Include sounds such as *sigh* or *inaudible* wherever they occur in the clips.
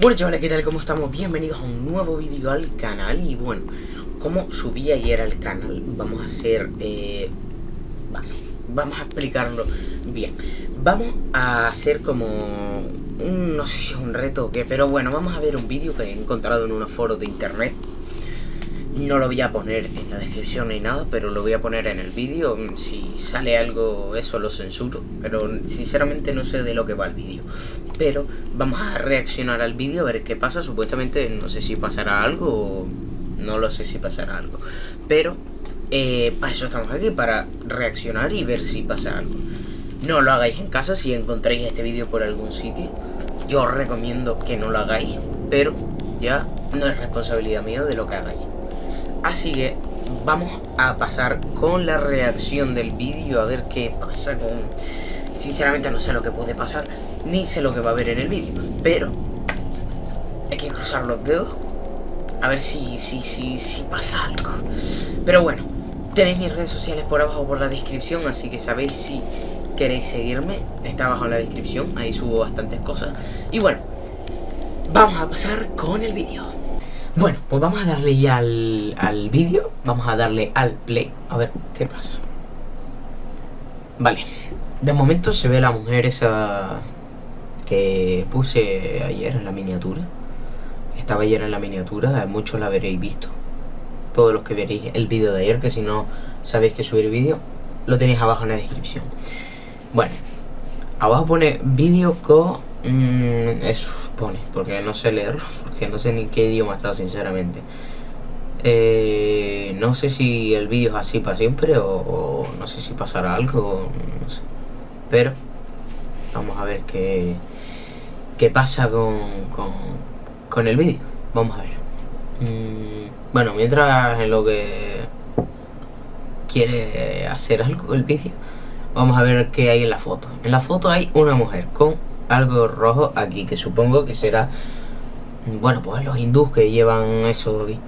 Bueno chavales, ¿qué tal? ¿Cómo estamos? Bienvenidos a un nuevo vídeo al canal Y bueno, como subí ayer al canal Vamos a hacer... Eh, vale, vamos a explicarlo bien Vamos a hacer como... no sé si es un reto o qué Pero bueno, vamos a ver un vídeo que he encontrado en unos foros de internet no lo voy a poner en la descripción ni nada, pero lo voy a poner en el vídeo. Si sale algo, eso lo censuro. Pero sinceramente no sé de lo que va el vídeo. Pero vamos a reaccionar al vídeo, a ver qué pasa. Supuestamente no sé si pasará algo no lo sé si pasará algo. Pero eh, para eso estamos aquí, para reaccionar y ver si pasa algo. No lo hagáis en casa si encontráis este vídeo por algún sitio. Yo os recomiendo que no lo hagáis, pero ya no es responsabilidad mía de lo que hagáis. Así que vamos a pasar con la reacción del vídeo a ver qué pasa con... Sinceramente no sé lo que puede pasar, ni sé lo que va a haber en el vídeo, pero hay que cruzar los dedos a ver si, si, si, si pasa algo. Pero bueno, tenéis mis redes sociales por abajo por la descripción, así que sabéis si queréis seguirme, está abajo en la descripción, ahí subo bastantes cosas. Y bueno, vamos a pasar con el vídeo. Bueno, pues vamos a darle ya al, al vídeo Vamos a darle al play A ver qué pasa Vale De momento se ve la mujer esa Que puse ayer en la miniatura Estaba ayer en la miniatura Muchos la veréis visto Todos los que veréis el vídeo de ayer Que si no sabéis que subir vídeo Lo tenéis abajo en la descripción Bueno Abajo pone vídeo con Mm, eso pone, porque no sé leerlo, *laughs* porque no sé ni qué idioma está sinceramente. Eh, no sé si el vídeo es así para siempre o, no sé si pasará algo, no sé. Pero vamos a ver qué, qué pasa con, con, el vídeo. Vamos a ver. Mm, bueno, mientras en lo que quiere hacer algo el vídeo, vamos a ver qué hay en la foto. En la foto hay una mujer con algo rojo aquí, que supongo que será, bueno, pues los hindús que llevan eso aquí.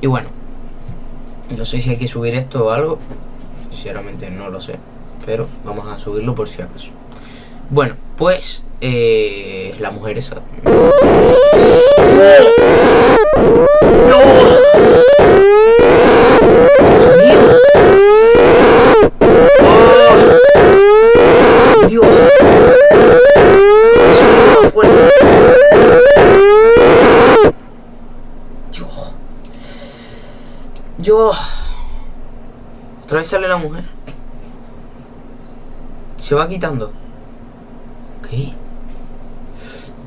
Y bueno, no sé si hay que subir esto o algo, sinceramente no lo sé, pero vamos a subirlo por si acaso. Bueno, pues eh, la mujer esa... Yo... Otra vez sale la mujer. Se va quitando. ¿Qué?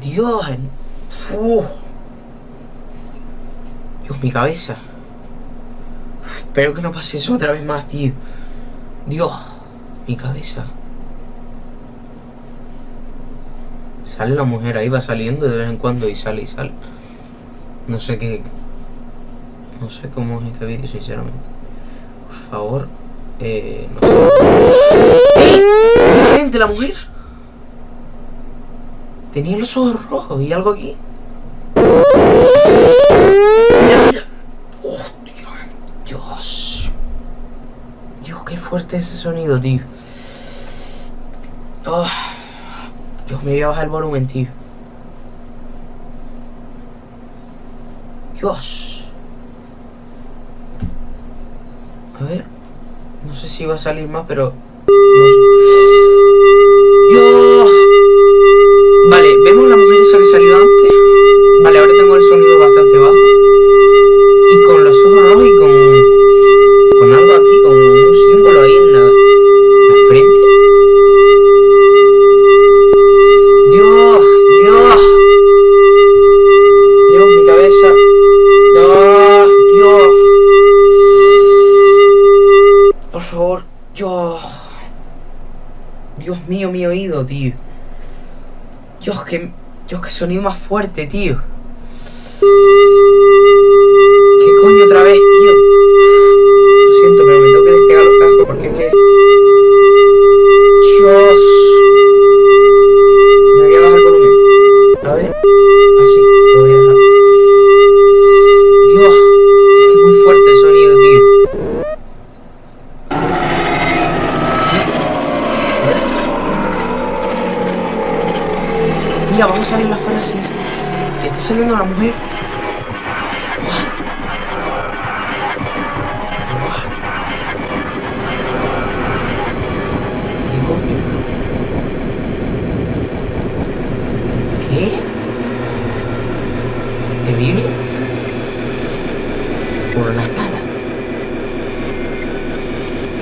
Dios. Dios, mi cabeza. Espero que no pase eso otra vez más, tío. Dios, mi cabeza. Sale la mujer ahí, va saliendo de vez en cuando y sale y sale. No sé qué, no sé cómo es este vídeo, sinceramente. Por favor, eh, no sé. ¿Diferente la mujer? Tenía los ojos rojos y algo aquí. Mira, mira. Dios. Dios, qué fuerte ese sonido, tío. Oh. Dios, me voy a bajar el volumen, tío. Dios. A ver. No sé si va a salir más, pero... ¡Dios! Sonido más fuerte, tío. Frases que está saliendo la mujer. What? What? ¿Qué coño? ¿Qué? ¿Este vídeo? Por la cara.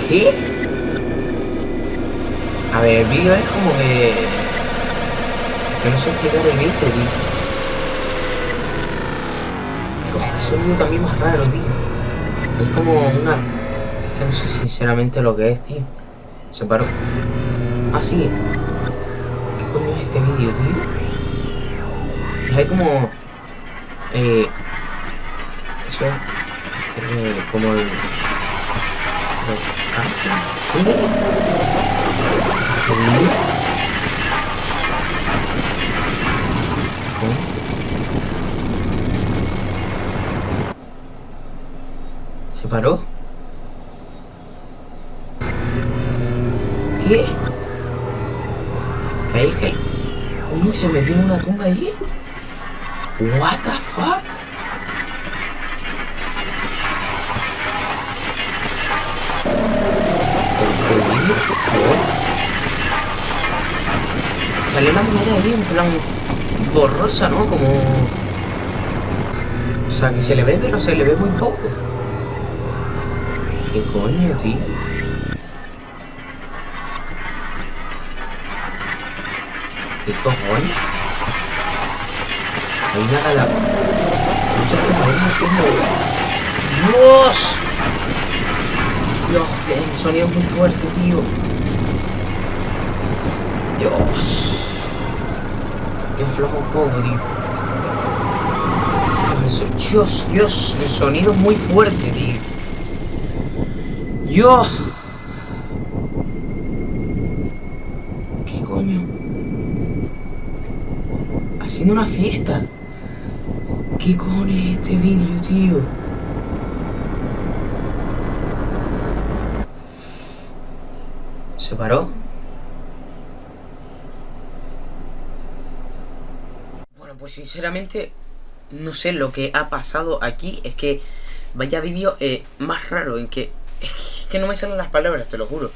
¿Qué? A ver, el vídeo es como que... Que no sé explicar el vídeo, tío. Es que vídeo también más raro, tío. Es como una... Es que no sé sinceramente lo que es, tío. Se paró. Ah, sí. ¿Qué coño es este vídeo, tío? Hay como... Eh... Eso es... Eh, como el... ¿Qué? ¿Este vídeo? ¿Se paró? ¿Qué? ¿Qué hay? ¿Qué? Uy, se metió en una tumba ahí. What the fuck? Sale la mujer ahí en plan borrosa, ¿no? Como... O sea, que se le ve, pero se le ve muy poco. ¿Qué coño, tío? ¿Qué cojones? Hay una cala... Muchas haciendo... ¡Dios! Dios, que el sonido es muy fuerte, tío. Dios. Que afloja un poco, tío. Dios, Dios, el sonido es muy fuerte, tío. Dios. ¿Qué coño? Haciendo una fiesta. ¿Qué cojones es este vídeo, tío? ¿Se paró? Bueno, pues sinceramente no sé lo que ha pasado aquí. Es que vaya vídeo eh, más raro en que... que no me salen las palabras, te lo juro.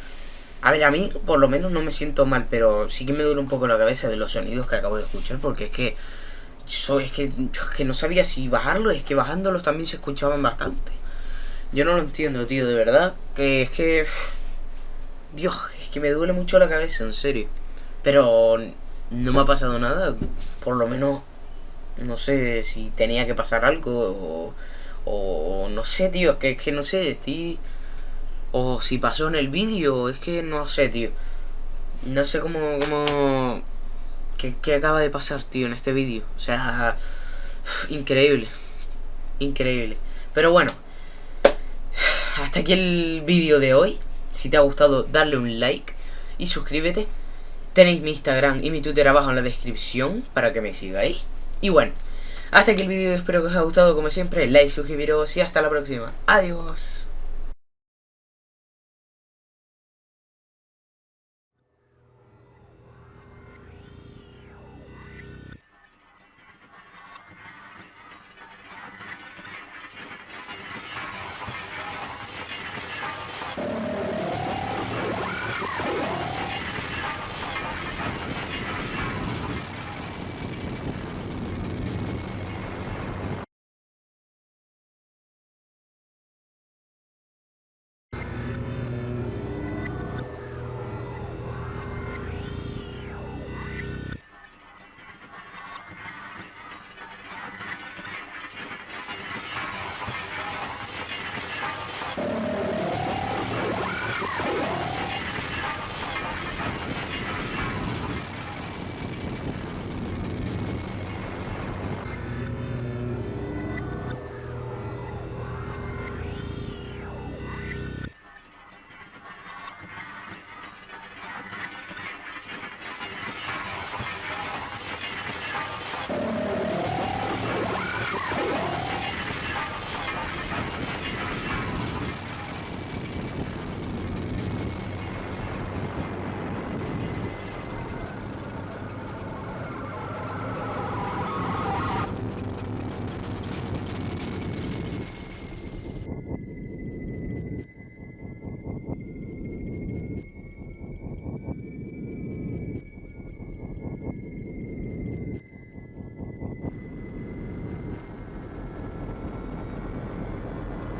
A ver, a mí por lo menos no me siento mal, pero sí que me duele un poco la cabeza de los sonidos que acabo de escuchar, porque es que... Yo, es que, que no sabía si bajarlo, es que bajándolos también se escuchaban bastante. Yo no lo entiendo, tío, de verdad. Que es que... Dios, es que me duele mucho la cabeza, en serio. Pero no me ha pasado nada, por lo menos no sé si tenía que pasar algo o, o no sé, tío, es que, es que no sé, estoy... O si pasó en el vídeo, es que no sé, tío. No sé cómo... cómo ¿Qué, qué acaba de pasar, tío, en este vídeo? O sea... Increíble. Increíble. Pero bueno. Hasta aquí el vídeo de hoy. Si te ha gustado, dale un like y suscríbete. Tenéis mi Instagram y mi Twitter abajo en la descripción para que me sigáis. Y bueno, hasta aquí el vídeo, espero que os haya gustado como siempre, like, suscribiros y hasta la próxima. Adiós.